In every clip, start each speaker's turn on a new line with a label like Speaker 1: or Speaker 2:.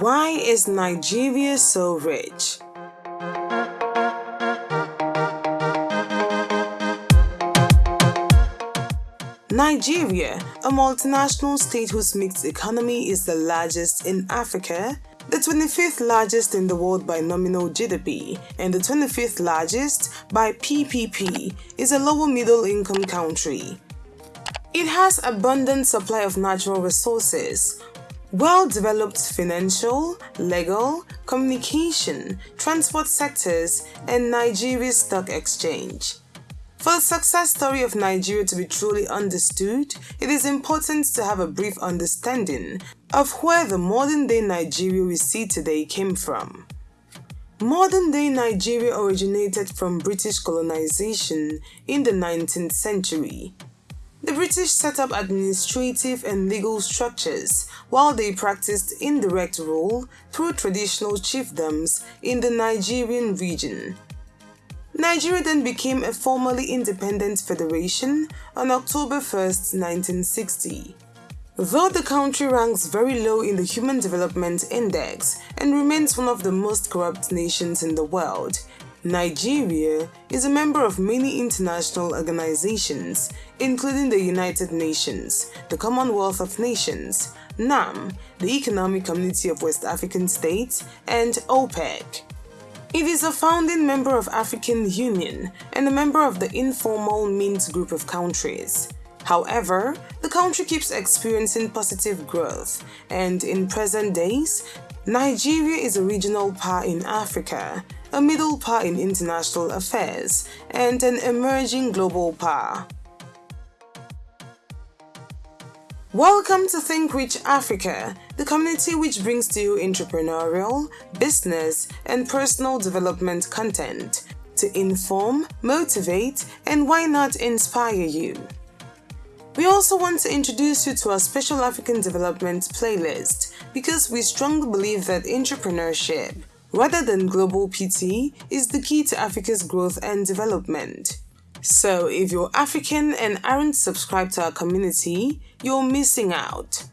Speaker 1: Why is Nigeria so rich? Nigeria, a multinational state whose mixed economy is the largest in Africa, the 25th largest in the world by nominal GDP, and the 25th largest by PPP, is a lower middle income country. It has abundant supply of natural resources, well-developed financial, legal, communication, transport sectors, and Nigeria's stock exchange. For the success story of Nigeria to be truly understood, it is important to have a brief understanding of where the modern-day Nigeria we see today came from. Modern-day Nigeria originated from British colonization in the 19th century. The British set up administrative and legal structures while they practiced indirect rule through traditional chiefdoms in the Nigerian region. Nigeria then became a formally independent federation on October 1, 1960. Though the country ranks very low in the Human Development Index and remains one of the most corrupt nations in the world, Nigeria is a member of many international organizations, including the United Nations, the Commonwealth of Nations, NAM, the Economic Community of West African States, and OPEC. It is a founding member of African Union and a member of the informal Mint group of countries. However, the country keeps experiencing positive growth and in present days, Nigeria is a regional power in Africa a middle power in international affairs, and an emerging global power. Welcome to Think Rich Africa, the community which brings to you entrepreneurial, business, and personal development content to inform, motivate, and why not inspire you. We also want to introduce you to our Special African Development playlist because we strongly believe that entrepreneurship, rather than global PT is the key to Africa's growth and development. So if you're African and aren't subscribed to our community, you're missing out.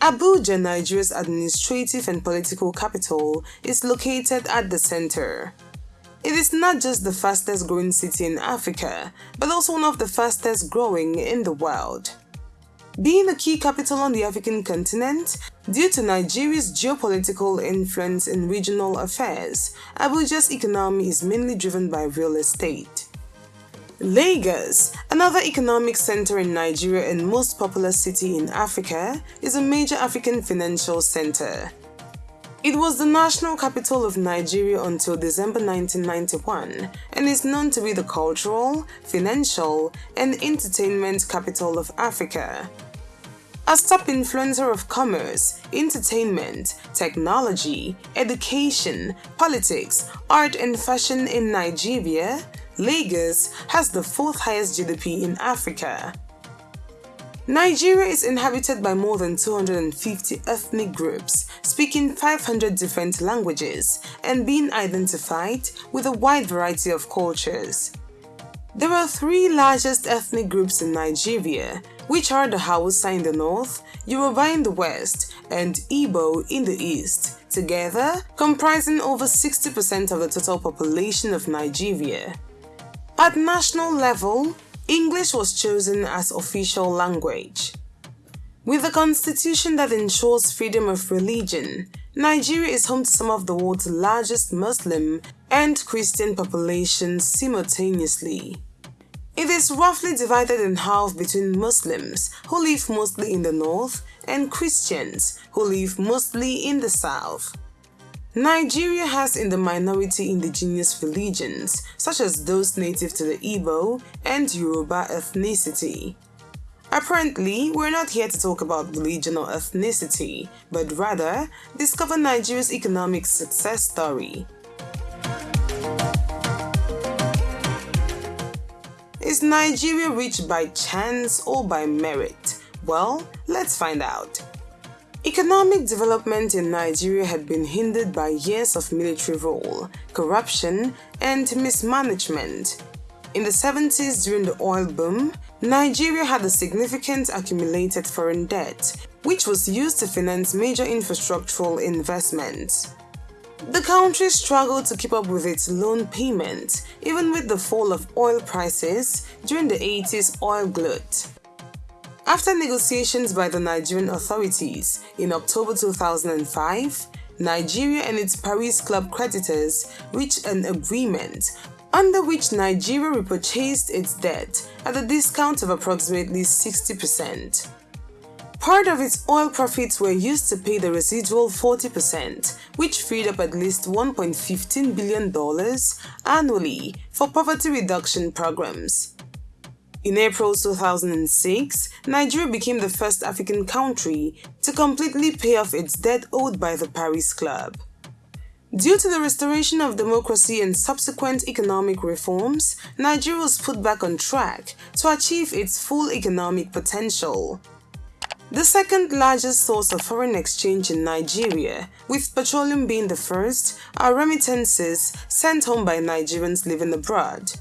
Speaker 1: Abuja, Nigeria's administrative and political capital, is located at the center. It is not just the fastest growing city in Africa, but also one of the fastest growing in the world. Being a key capital on the African continent, due to Nigeria's geopolitical influence in regional affairs, Abuja's economy is mainly driven by real estate. Lagos, another economic center in Nigeria and most populous city in Africa, is a major African financial center. It was the national capital of Nigeria until December 1991 and is known to be the cultural, financial, and entertainment capital of Africa. A top influencer of commerce, entertainment, technology, education, politics, art and fashion in Nigeria, Lagos has the fourth highest GDP in Africa. Nigeria is inhabited by more than 250 ethnic groups, speaking 500 different languages, and being identified with a wide variety of cultures. There are three largest ethnic groups in Nigeria, which are the Hausa in the north, Yoruba in the west, and Igbo in the east, together comprising over 60% of the total population of Nigeria. At national level, English was chosen as official language. With a constitution that ensures freedom of religion, Nigeria is home to some of the world's largest Muslim and Christian populations simultaneously. It is roughly divided in half between Muslims, who live mostly in the north, and Christians, who live mostly in the south. Nigeria has in the minority indigenous religions, such as those native to the Igbo and Yoruba ethnicity. Apparently, we're not here to talk about religion or ethnicity, but rather discover Nigeria's economic success story. Is Nigeria rich by chance or by merit? Well, let's find out. Economic development in Nigeria had been hindered by years of military rule, corruption, and mismanagement. In the 70s during the oil boom, Nigeria had a significant accumulated foreign debt, which was used to finance major infrastructural investments. The country struggled to keep up with its loan payments, even with the fall of oil prices during the 80s oil glut. After negotiations by the Nigerian authorities in October 2005, Nigeria and its Paris Club creditors reached an agreement under which Nigeria repurchased its debt at a discount of approximately 60%. Part of its oil profits were used to pay the residual 40%, which freed up at least $1.15 billion annually for poverty reduction programs. In April 2006, Nigeria became the first African country to completely pay off its debt owed by the Paris Club. Due to the restoration of democracy and subsequent economic reforms, Nigeria was put back on track to achieve its full economic potential. The second largest source of foreign exchange in Nigeria, with petroleum being the first, are remittances sent home by Nigerians living abroad.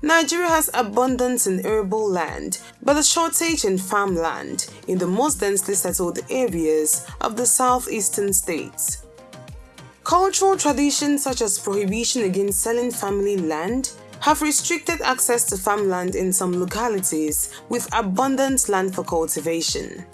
Speaker 1: Nigeria has abundance in arable land, but a shortage in farmland in the most densely settled areas of the southeastern states. Cultural traditions such as prohibition against selling family land have restricted access to farmland in some localities with abundant land for cultivation.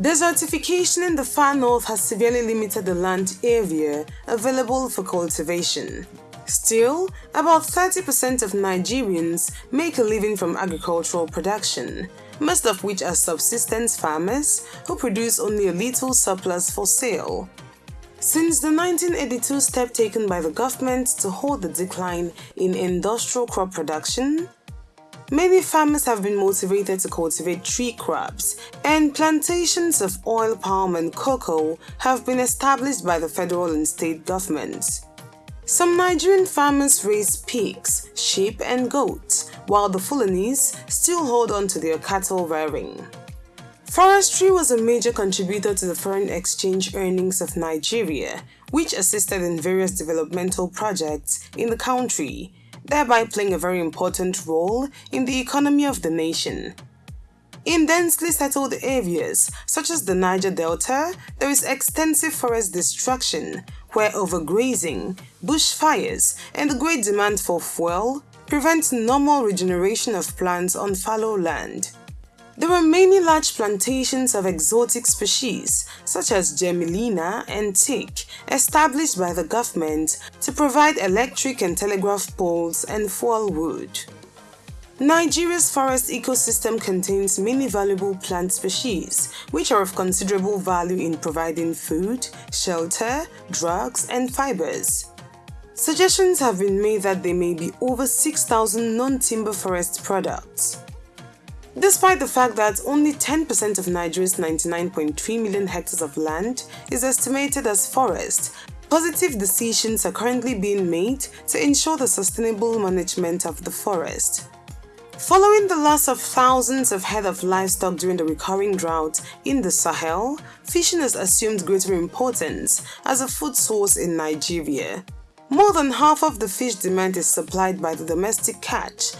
Speaker 1: Desertification in the far north has severely limited the land area available for cultivation. Still, about 30% of Nigerians make a living from agricultural production, most of which are subsistence farmers who produce only a little surplus for sale. Since the 1982 step taken by the government to hold the decline in industrial crop production, many farmers have been motivated to cultivate tree crops, and plantations of oil palm and cocoa have been established by the federal and state governments. Some Nigerian farmers raise pigs, sheep and goats, while the Fulanese still hold on to their cattle rearing. Forestry was a major contributor to the foreign exchange earnings of Nigeria, which assisted in various developmental projects in the country, thereby playing a very important role in the economy of the nation. In densely settled areas, such as the Niger Delta, there is extensive forest destruction, where overgrazing, bushfires, and the great demand for fuel prevent normal regeneration of plants on fallow land. There were many large plantations of exotic species such as Gmelina and teak established by the government to provide electric and telegraph poles and fuel wood. Nigeria's forest ecosystem contains many valuable plant species, which are of considerable value in providing food, shelter, drugs, and fibers. Suggestions have been made that there may be over 6,000 non-timber forest products. Despite the fact that only 10% of Nigeria's 99.3 million hectares of land is estimated as forest, positive decisions are currently being made to ensure the sustainable management of the forest. Following the loss of thousands of head of livestock during the recurring drought in the Sahel, fishing has assumed greater importance as a food source in Nigeria. More than half of the fish demand is supplied by the domestic catch,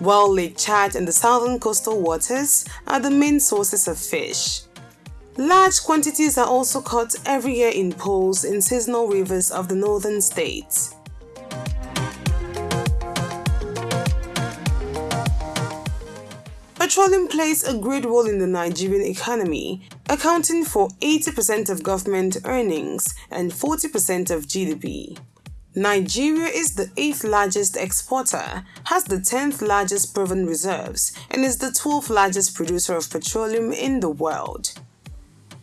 Speaker 1: while Lake Chad and the southern coastal waters are the main sources of fish. Large quantities are also caught every year in pools in seasonal rivers of the northern states. Petroleum plays a great role in the Nigerian economy, accounting for 80% of government earnings and 40% of GDP. Nigeria is the 8th largest exporter, has the 10th largest proven reserves, and is the 12th largest producer of petroleum in the world.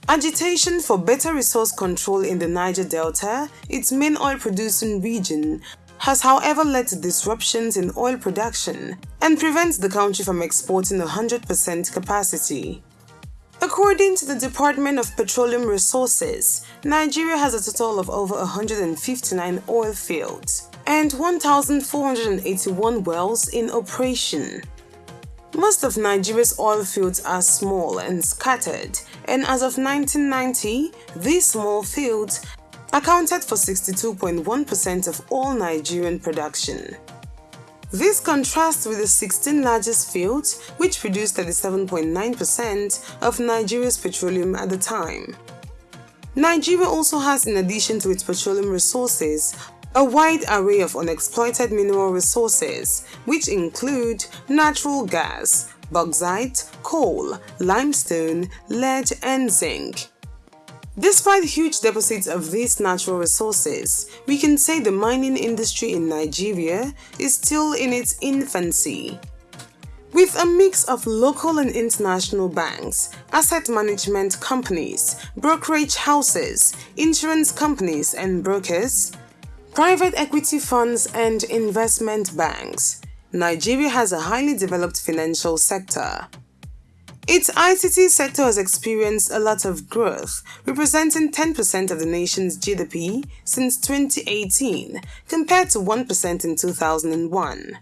Speaker 1: Agitation for better resource control in the Niger Delta, its main oil-producing region, has however led to disruptions in oil production and prevents the country from exporting 100% capacity. According to the Department of Petroleum Resources, Nigeria has a total of over 159 oil fields and 1,481 wells in operation. Most of Nigeria's oil fields are small and scattered, and as of 1990, these small fields accounted for 62.1% of all Nigerian production. This contrasts with the 16 largest fields, which produced 37.9% of Nigeria's petroleum at the time. Nigeria also has, in addition to its petroleum resources, a wide array of unexploited mineral resources, which include natural gas, bauxite, coal, limestone, lead, and zinc. Despite huge deposits of these natural resources, we can say the mining industry in Nigeria is still in its infancy. With a mix of local and international banks, asset management companies, brokerage houses, insurance companies and brokers, private equity funds and investment banks, Nigeria has a highly developed financial sector. Its ICT sector has experienced a lot of growth, representing 10% of the nation's GDP since 2018, compared to 1% in 2001.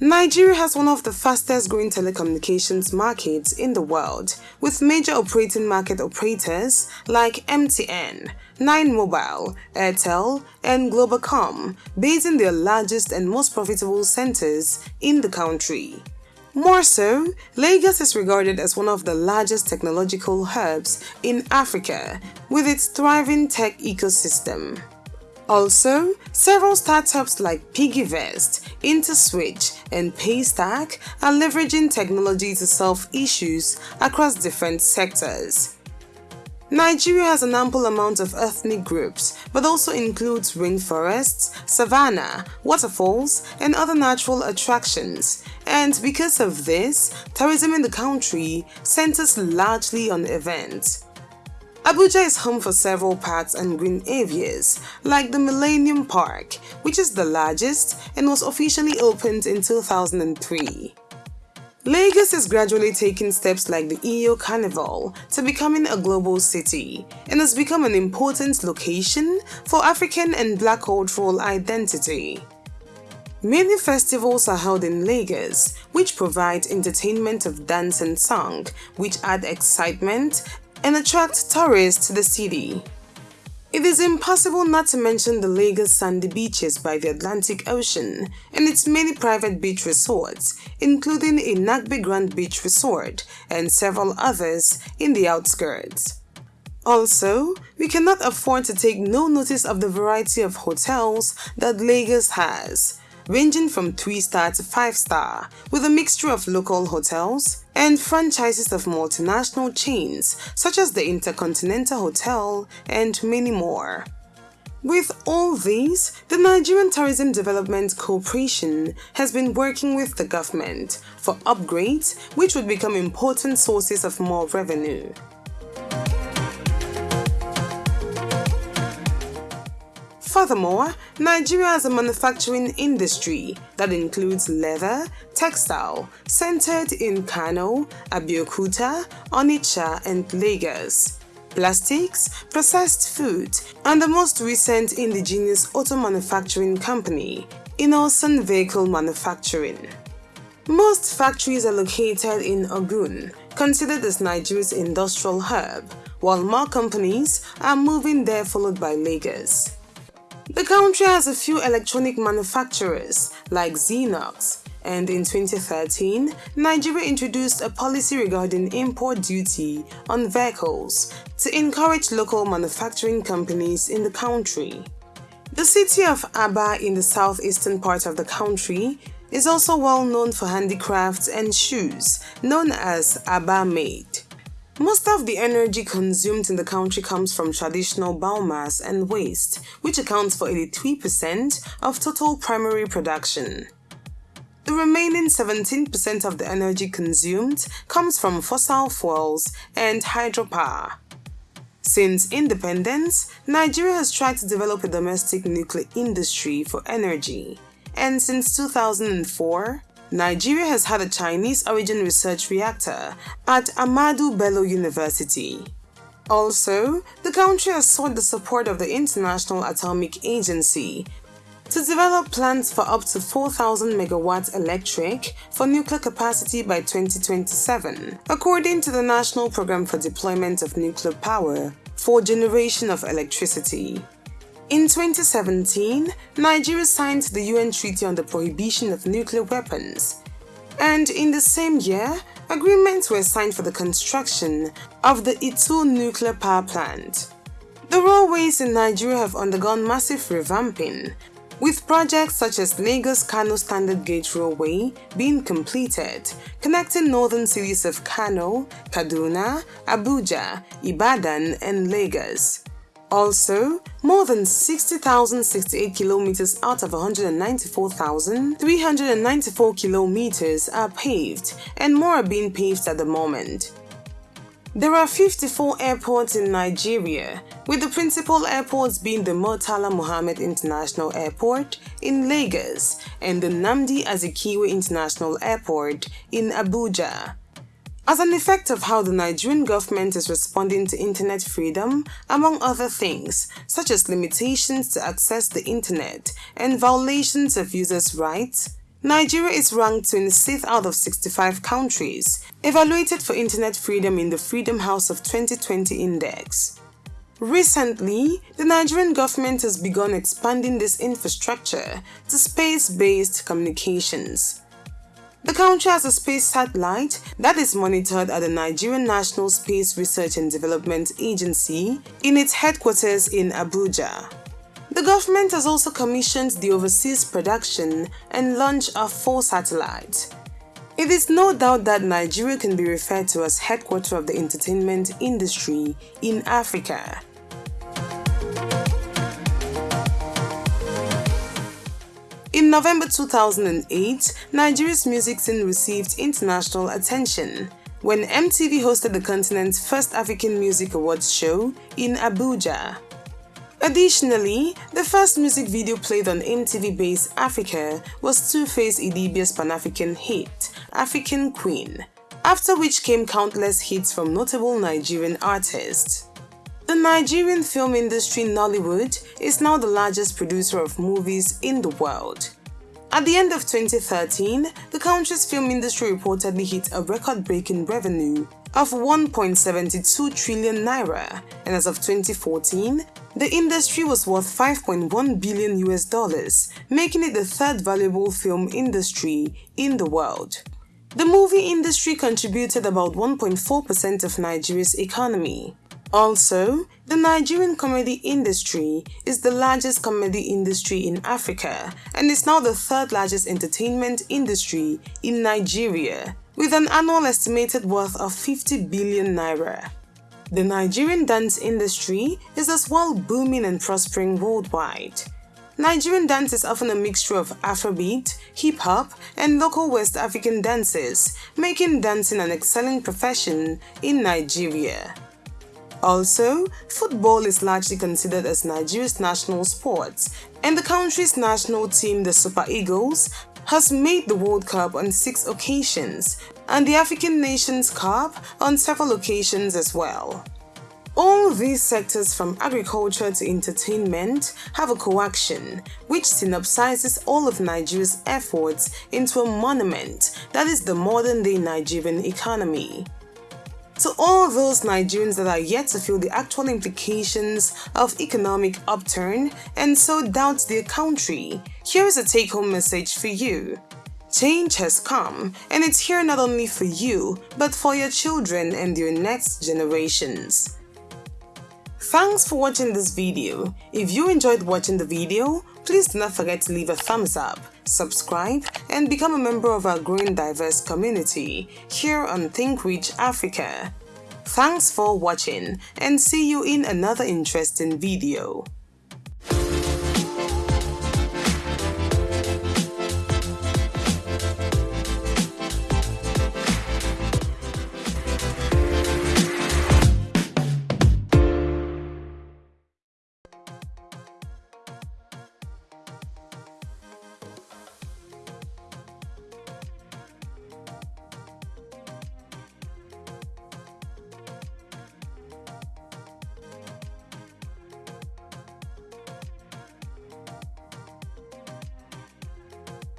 Speaker 1: Nigeria has one of the fastest growing telecommunications markets in the world, with major operating market operators like MTN, Nine Mobile, Airtel, and Globacom based in their largest and most profitable centers in the country. More so, Lagos is regarded as one of the largest technological hubs in Africa with its thriving tech ecosystem. Also, several startups like PiggyVest, InterSwitch, and Paystack are leveraging technology to solve issues across different sectors. Nigeria has an ample amount of ethnic groups, but also includes rainforests, savanna, waterfalls, and other natural attractions. And because of this, tourism in the country centers largely on events. Abuja is home for several parks and green areas, like the Millennium Park, which is the largest and was officially opened in 2003. Lagos is gradually taking steps like the Eyo Carnival to becoming a global city and has become an important location for African and Black cultural identity. Many festivals are held in Lagos, which provide entertainment of dance and song, which add excitement and attract tourists to the city. It is impossible not to mention the Lagos sandy beaches by the Atlantic Ocean and its many private beach resorts, including a Grand Beach Resort and several others in the outskirts. Also, we cannot afford to take no notice of the variety of hotels that Lagos has, ranging from 3-star to 5-star, with a mixture of local hotels and franchises of multinational chains such as the Intercontinental Hotel and many more. With all these, the Nigerian Tourism Development Corporation has been working with the government for upgrades which would become important sources of more revenue. Furthermore, Nigeria has a manufacturing industry that includes leather, textile, centered in Kano, Abeokuta, Onitsha, and Lagos, plastics, processed food, and the most recent indigenous auto manufacturing company, Innoson Vehicle Manufacturing. Most factories are located in Ogun, considered as Nigeria's industrial hub, while more companies are moving there followed by Lagos. The country has a few electronic manufacturers like Xerox, and in 2013, Nigeria introduced a policy regarding import duty on vehicles to encourage local manufacturing companies in the country. The city of Aba in the southeastern part of the country is also well known for handicrafts and shoes, known as Aba Made. Most of the energy consumed in the country comes from traditional biomass and waste, which accounts for 83% of total primary production. The remaining 17% of the energy consumed comes from fossil fuels and hydropower. Since independence, Nigeria has tried to develop a domestic nuclear industry for energy, and since 2004, Nigeria has had a Chinese origin research reactor at Ahmadu Bello University. Also, the country has sought the support of the International Atomic Agency to develop plans for up to 4,000 megawatts electric for nuclear capacity by 2027, according to the National Program for Deployment of Nuclear Power for Generation of Electricity. In 2017, Nigeria signed the UN Treaty on the Prohibition of Nuclear Weapons, and in the same year, agreements were signed for the construction of the Itu nuclear power plant. The railways in Nigeria have undergone massive revamping, with projects such as Lagos-Kano Standard Gauge Railway being completed, connecting northern cities of Kano, Kaduna, Abuja, Ibadan and Lagos. Also, more than 60,068 kilometers out of 194,394 kilometers are paved and more are being paved at the moment. There are 54 airports in Nigeria, with the principal airports being the Murtala Mohammed International Airport in Lagos and the Nnamdi Azikiwe International Airport in Abuja. As an effect of how the Nigerian government is responding to internet freedom, among other things, such as limitations to access the internet and violations of users' rights, Nigeria is ranked 26th out of 65 countries, evaluated for internet freedom in the Freedom House of 2020 Index. Recently, the Nigerian government has begun expanding this infrastructure to space-based communications. The country has a space satellite that is monitored at the Nigerian National Space Research and Development Agency in its headquarters in Abuja. The government has also commissioned the overseas production and launch of four satellites. It is no doubt that Nigeria can be referred to as headquarters of the entertainment industry in Africa. In November 2008, Nigeria's music scene received international attention when MTV hosted the continent's first African Music Awards show in Abuja. Additionally, the first music video played on MTV Base Africa was Two-Face Idibia's Pan-African hit, African Queen, after which came countless hits from notable Nigerian artists. The Nigerian film industry Nollywood is now the largest producer of movies in the world. At the end of 2013, the country's film industry reportedly hit a record-breaking revenue of 1.72 trillion naira, and as of 2014, the industry was worth 5.1 billion US dollars, making it the third valuable film industry in the world. The movie industry contributed about 1.4% of Nigeria's economy. Also, the Nigerian comedy industry is the largest comedy industry in Africa and is now the third largest entertainment industry in Nigeria, with an annual estimated worth of 50 billion naira. The Nigerian dance industry is as well booming and prospering worldwide. Nigerian dance is often a mixture of Afrobeat, hip-hop, and local West African dances, making dancing an excellent profession in Nigeria. Also, football is largely considered as Nigeria's national sport, and the country's national team, the Super Eagles, has made the World Cup on six occasions, and the African Nations Cup on several occasions as well. All these sectors from agriculture to entertainment have a coaxium which synopsizes all of Nigeria's efforts into a monument that is the modern-day Nigerian economy. To all those Nigerians that are yet to feel the actual implications of economic upturn and so doubt their country, here is a take-home message for you. Change has come and it's here not only for you, but for your children and your next generations. Thanks for watching this video. If you enjoyed watching the video, please do not forget to leave a thumbs up, subscribe, and become a member of our growing diverse community here on Think Rich Africa. Thanks for watching and see you in another interesting video.